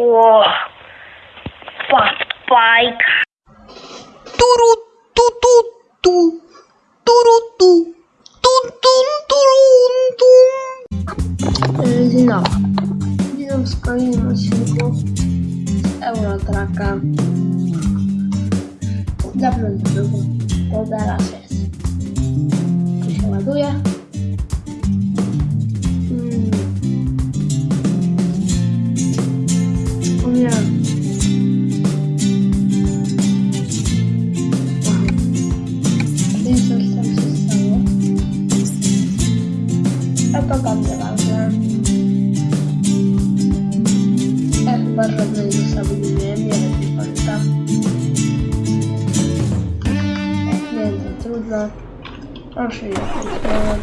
O, fat bike. Turu, tu, tu, tu. Turu, tu. Tun, tun, turun, tum. E, Dzień dobry. Witam w kolejnym odcinku z Eurotraka. Dawno nie było, to teraz jest. Tu się ładuje. A to tam nieważne. Ja chyba żadnej zasady nie nie wiem, nie pamiętam. Nie wiem, to trudno. Proszę je kliknąłem.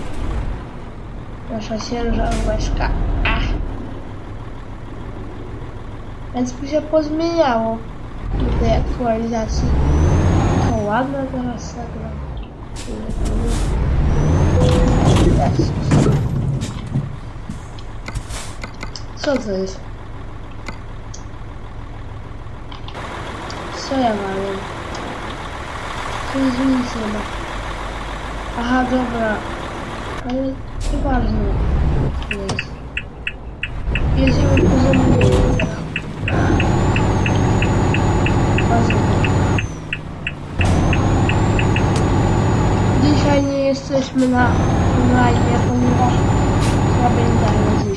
Nasza ciężarówka. Ach. Więc mi się pozmieniało do tej aktualizacji. To ładne teraz nagle. Jezus. Co to jest? Co ja mam? Tu nic nie ma. Aha, dobra. Ale co to jest. Jedziemy po zamówieniu. Dzisiaj nie jesteśmy na live, ponieważ słaby internet dzisiaj.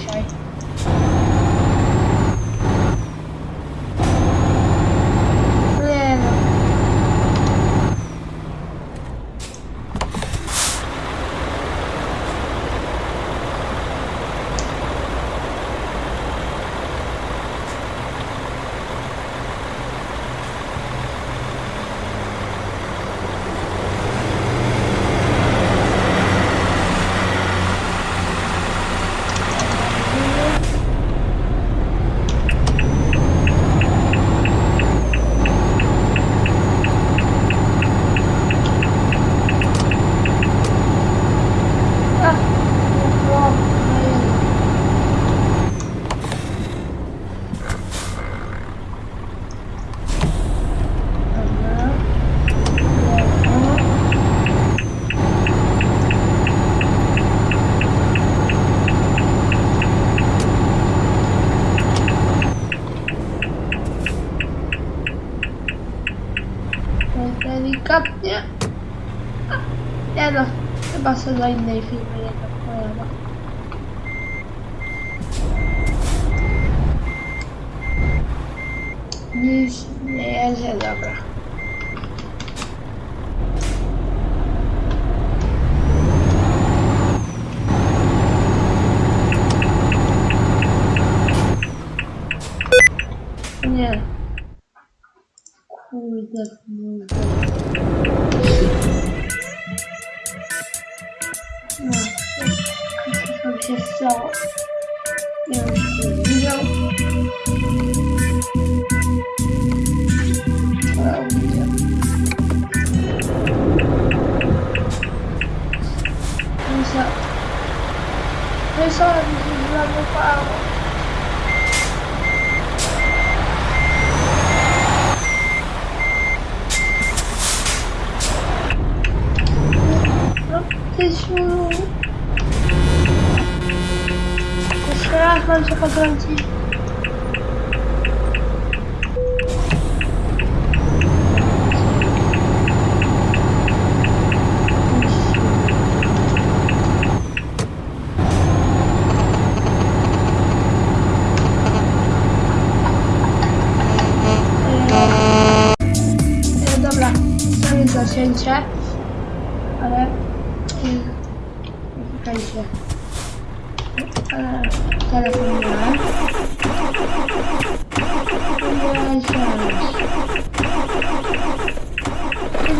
Nie. Kurde, kurde. No, co tam się stało? Nie wiem, czy ktoś widział. Ale widział. No co? No i co, mi się zlagowało. No, Jeszcze raz mam się zacięcie, ale Czekajcie. E, Telefon miałem.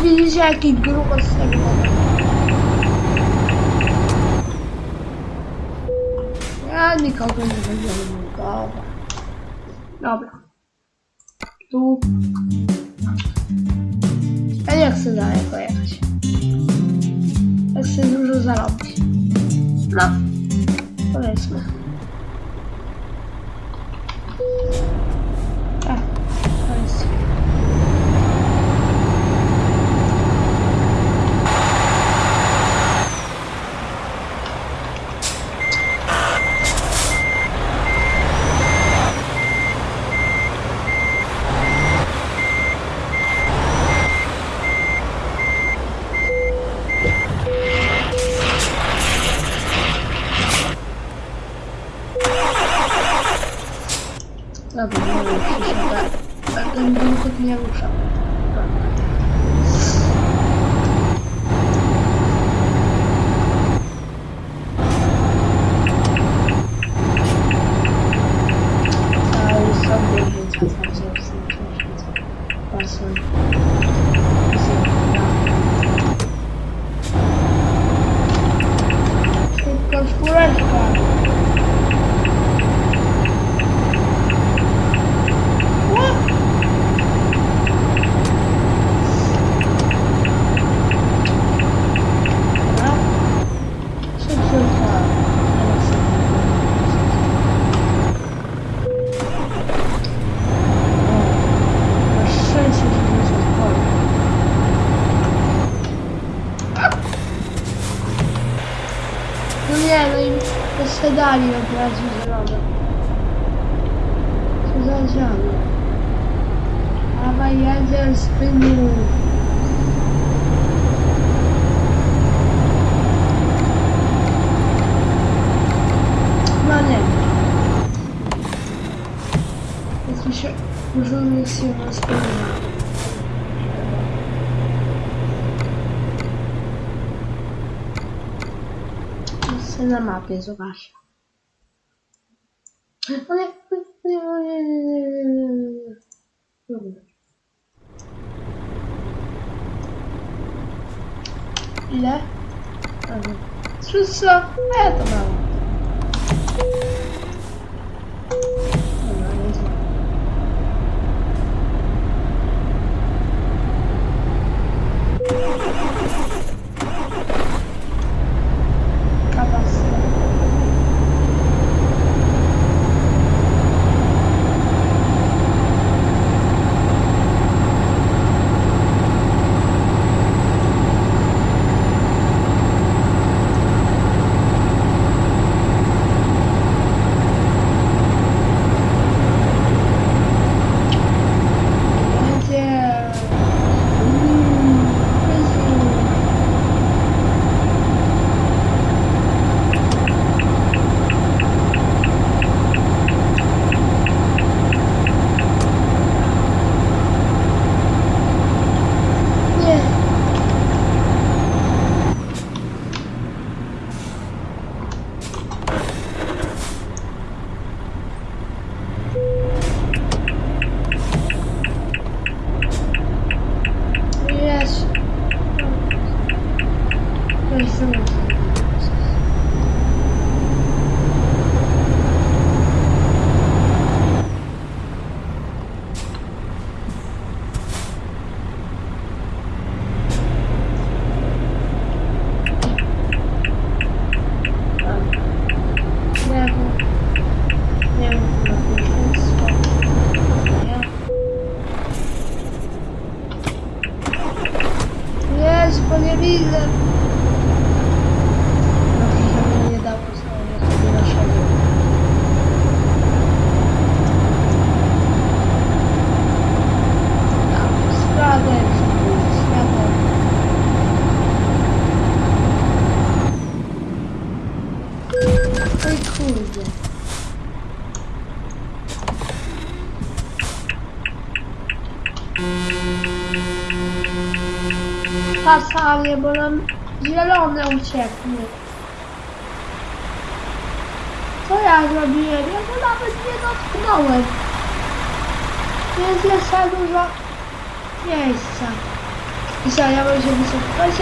Widzicie jaki grubo z tego Ja nikogo nie będę nikogo. Dobra. Tu. Ja nie chcę daleko jechać. Ja chcę dużo zarobić. No, powiedzmy. Dobra, nie wiem, przysiada. A ten bułek nie rusza. Dobra. Cały sobie rzuca, także w sensie rzuca. Pasem. Szybko, czwóreczka. Dobra. Szybciutka. Teraz sobie o, Masz szczęście, że nie jest odporny. No nie, no i jeszcze dali od razu zielone. Co za zielone? Dawaj, jedziesz, spyniu. No. Jest mi się... Może mi się na spełniła. Jest na mapie, zobacz. O nie, o Pasanie, bo nam zielone ucieknie. Co ja zrobiłem? Ja go nawet nie dotknąłem. Jest jeszcze dużo miejsca. I co, ja bym się wysypać?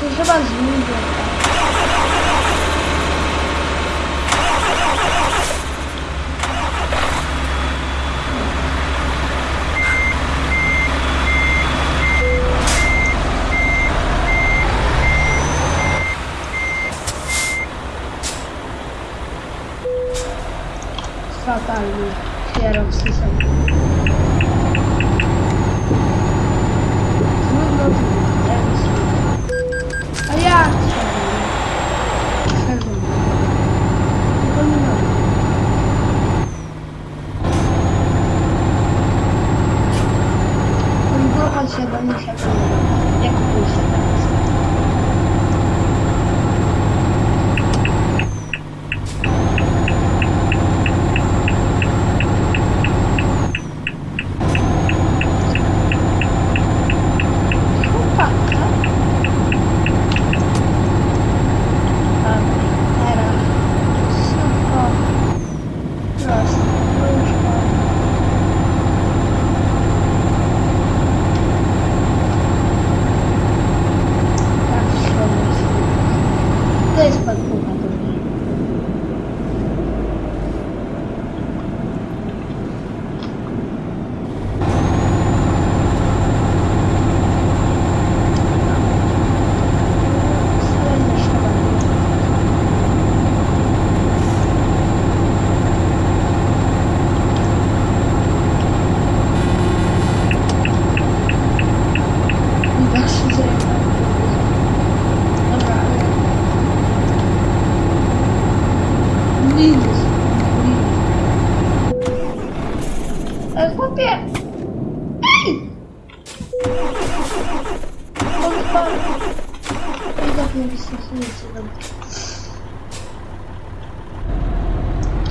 To się chyba zmienię. Hallelujah.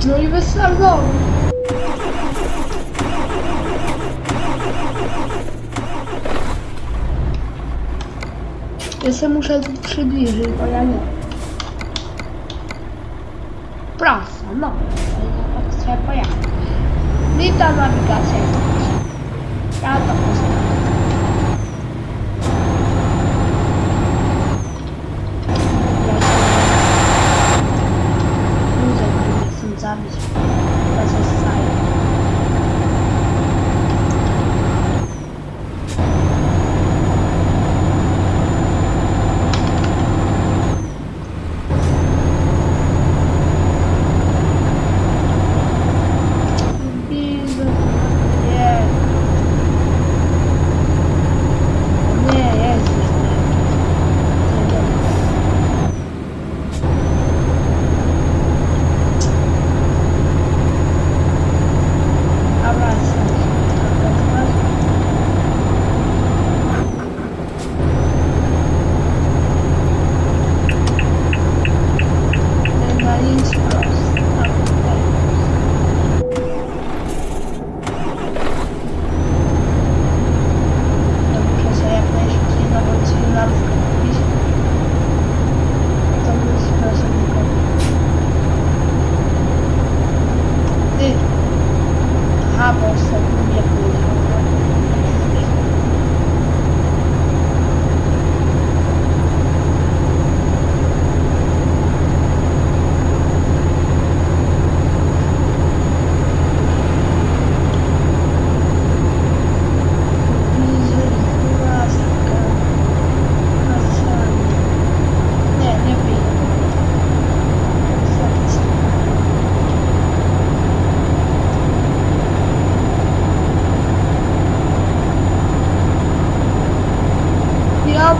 No i bez salonu. Ja se muszę tu przybliżyć, bo ja nie. Prasa, no. Ja tak sobie pojadę. Witam nawigacja. Ja to postawię.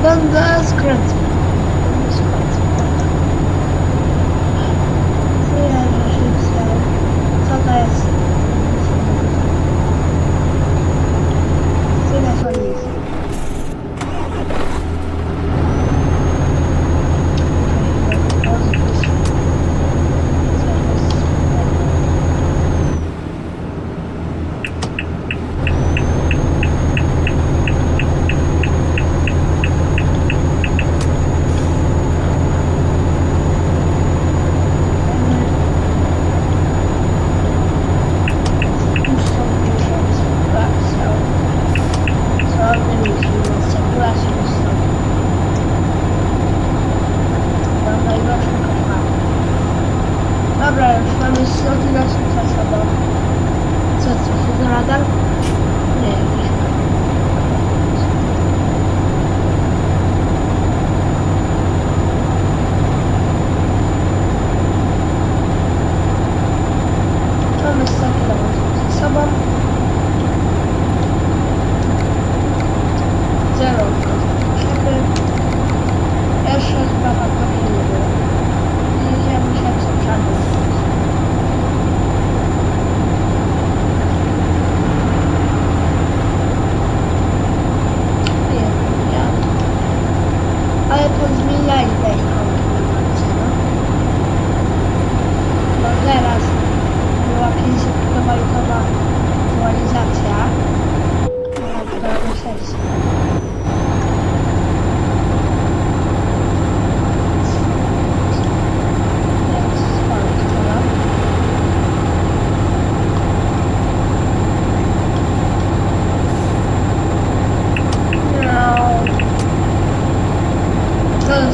Bandaskrat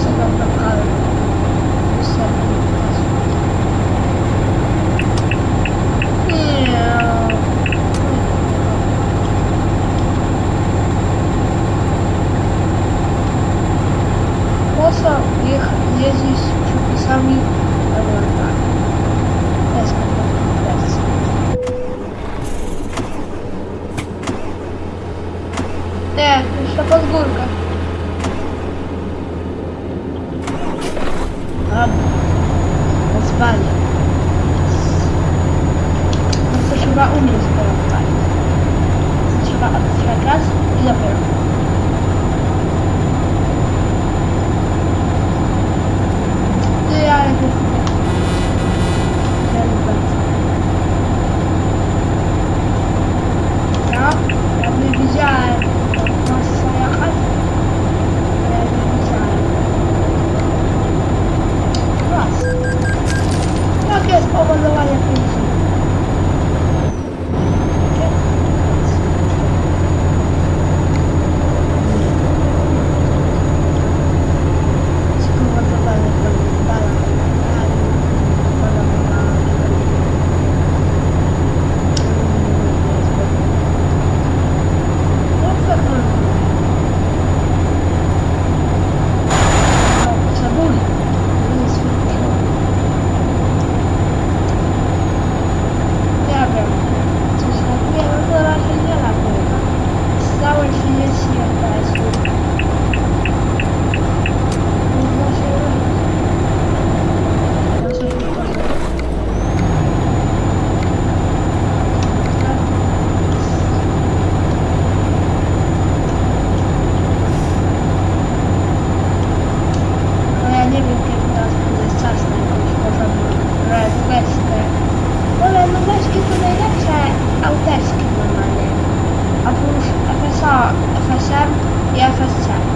Thank you. a pensar, a e a.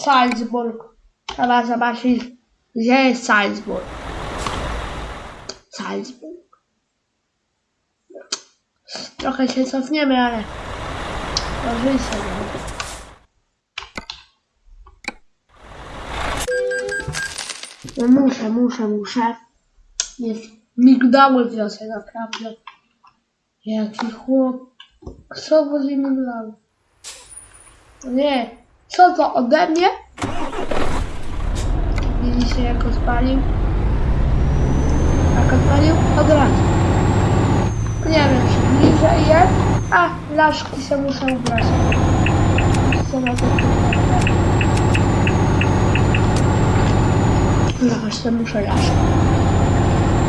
Salzburg. Trzeba zobaczyć, gdzie jest Salzburg. Salzburg. Trochę się cofniemy, ale... Oczywiście. no. No muszę, muszę, muszę. Jest migdały wiosę, naprawdę. Jaki chłop. Co wozi migdały? Nie. Co to ode mnie? Widzicie jak go spalił? Jak odpalił? Od razu. Nie wiem, czy bliżej jest. A, laszki się muszę ubrać. To No właśnie, muszę laszki.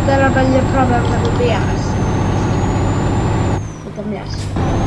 Teraz będzie problem, żeby wyjechać. Miasta. Trzeba.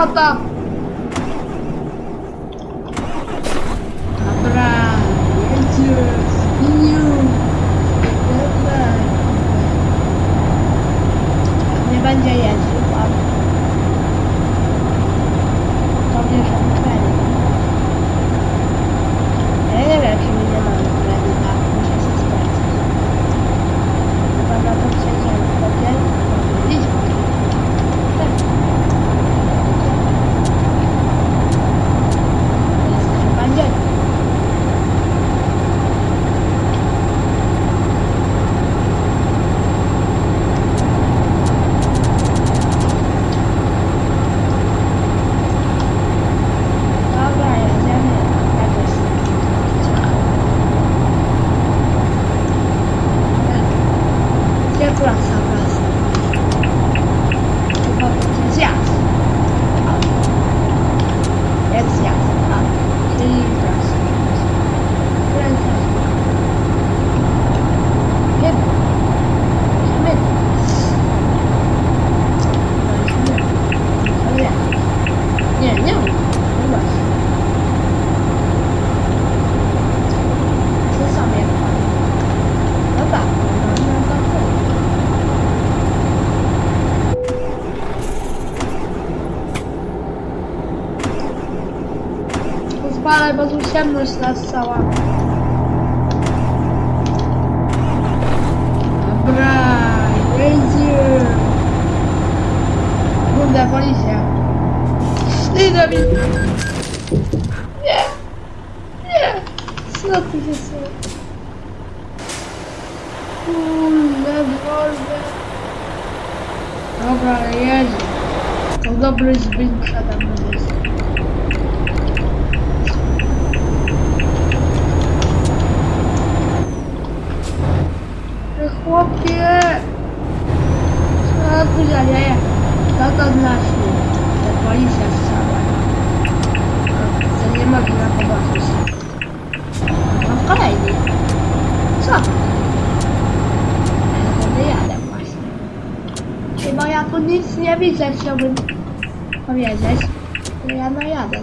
나왔다. Pozwalaj, bo tu ciemność nas cała. Dobra, jedzie. Kurde, policja. Idę mi. Nie. Nie. Co ty się stało? Kurde, wolne. Dobra, ale jedzie. To dobry dźwięk przede mną chłopie! Co tu się dzieje? Co to znaczy? Że policja strzała. Co nie można pobawić. Mam kolejny. Co? Ja to nie jadę właśnie. Chyba ja tu nic nie widzę, chciałbym powiedzieć. To ja najadę.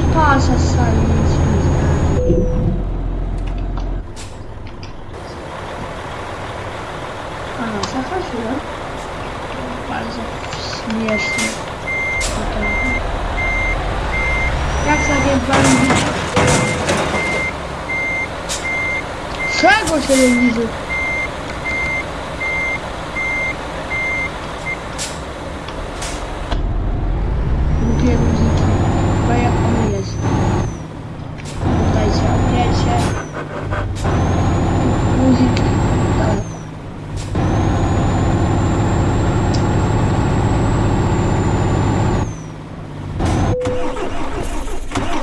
I proszę sobie nic nie widzę. A, zahaczyłem. Bardzo śmiesznie. Naprawdę. Jak sobie bandit? Czego się nie widzi? Lubię muzyki. Bo jak on jest. Dajcie, wiecie. Muzyki. Daleko.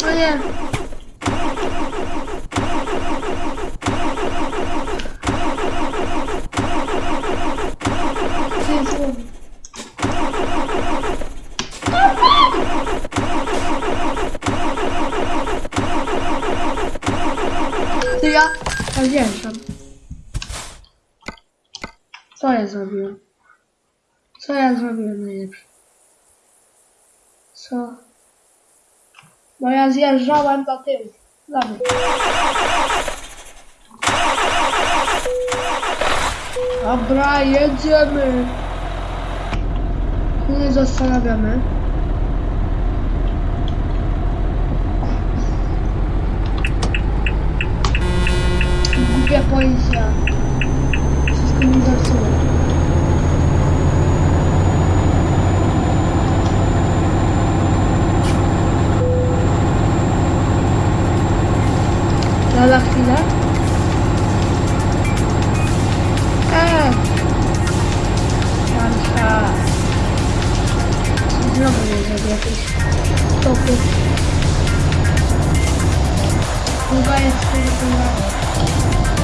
No nie. Co jest robi? Ty ja odjeżdżam. Co ja zrobiłem? Co ja zrobiłem najlepsze? Co? Bo ja zjeżdżałem do tyłu. Dobra. Dobra, jedziemy. Nie zastanawiamy. Głupia policja. Wszystko mi zepsuje. Lada chwilę. Eee! Marsza. Znowu nie zrobię jakieś stopy. Chyba jest tylko Wszystko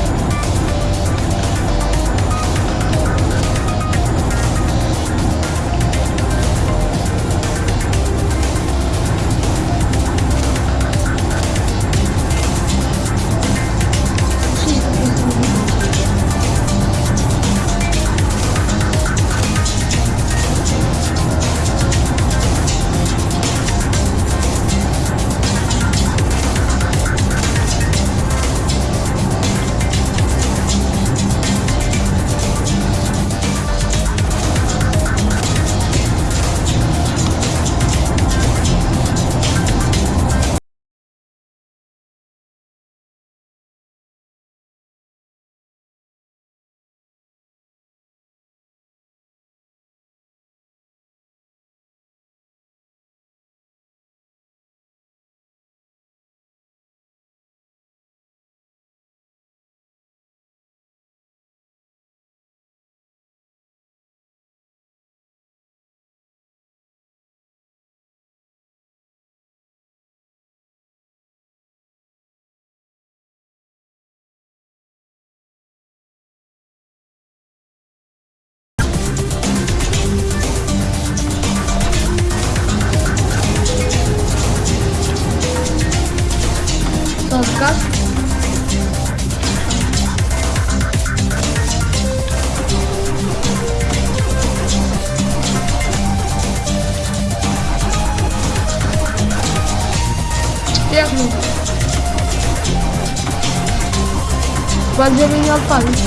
Skład, żeby nie odpalić.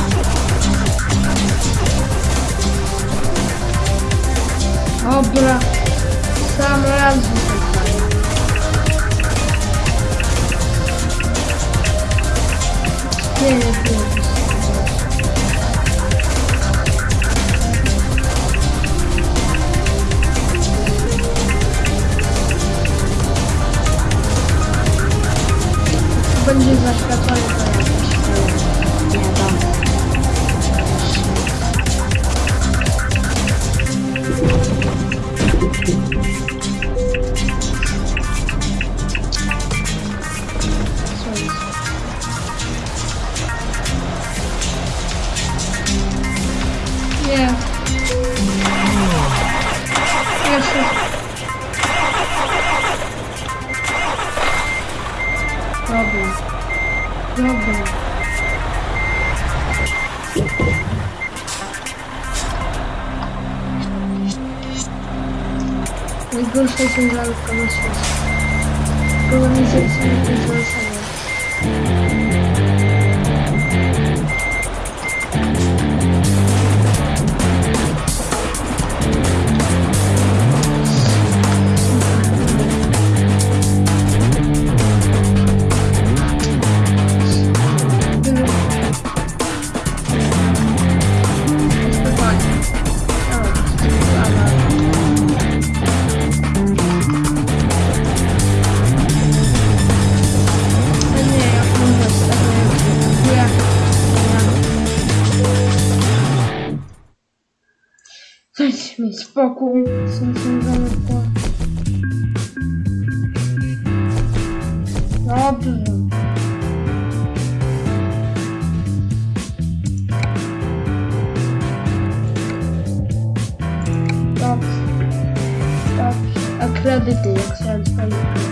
Dobra. Sam raz wypadł. Co этим жанром проносилось. Было неизвестно, не Dajcie mi spokój. Są związane po... Dobrze. Dobrze. Dobrze. A kredyty, jak chciałem spalić. O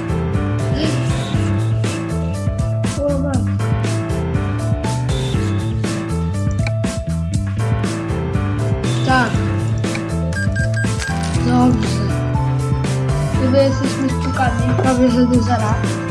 spukani prawie że do zera.